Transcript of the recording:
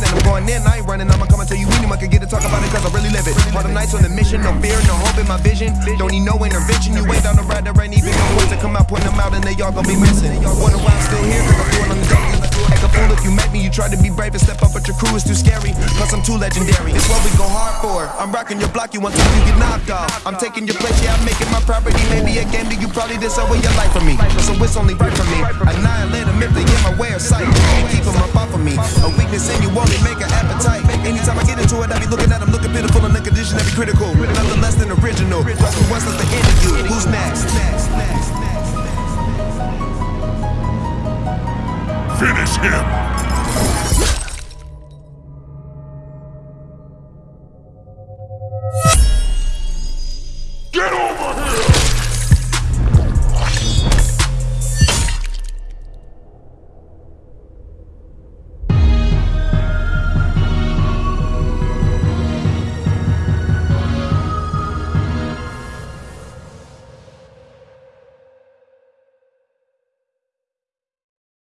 And I'm going in, I ain't running, I'ma come tell you anyone can get to talk about it cause I really live it. All the nights on the mission, no fear, no hope in my vision. Don't need no intervention, you ain't down the ride, there ain't even no ones to come out, point them out, and they all gonna be missing. Wonder why I'm still here, cause I'm doing on the daily. Act a fool if you met me, you try to be brave and step up, but your crew is too scary. Plus, I'm too legendary. It's what we go hard for. I'm rocking your block, you want to you get knocked off. I'm taking your place, yeah, I'm making my property. Maybe a game that you probably with your life for me. So it's only right for me. Annihilate them if they get my way of sight. Up off of me. A weakness in you only make an appetite. Anytime I get into it, I be looking at them, looking pitiful and the condition that be critical. Nothing less than original. Us to end you? Who's next? Finish him!